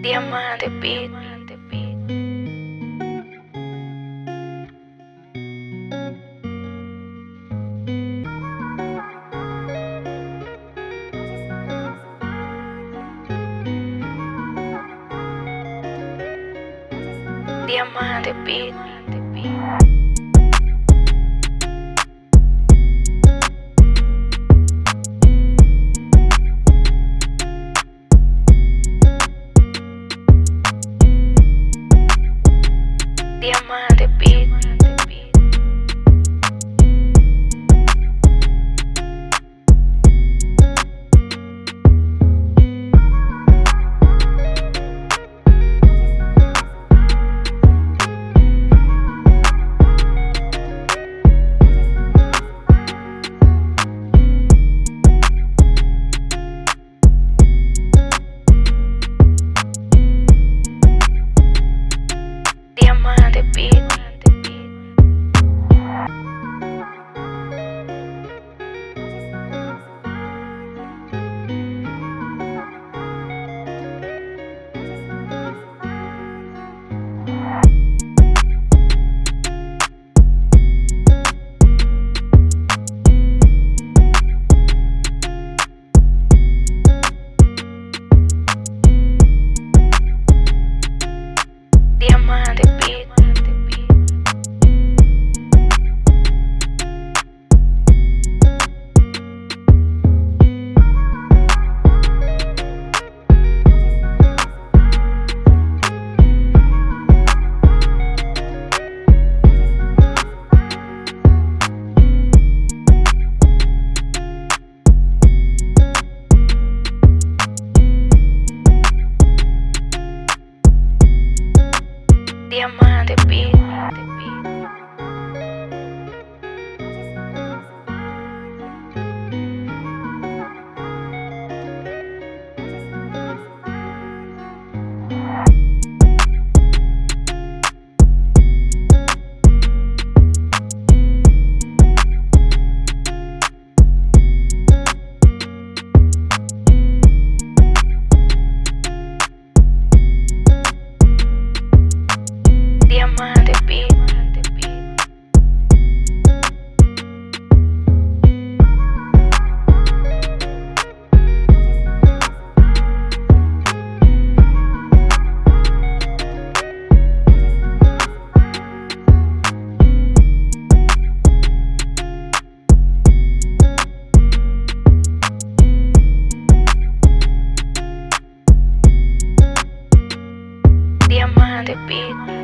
Diamante Beat. Diamante Beat. Diamante Beat. they be.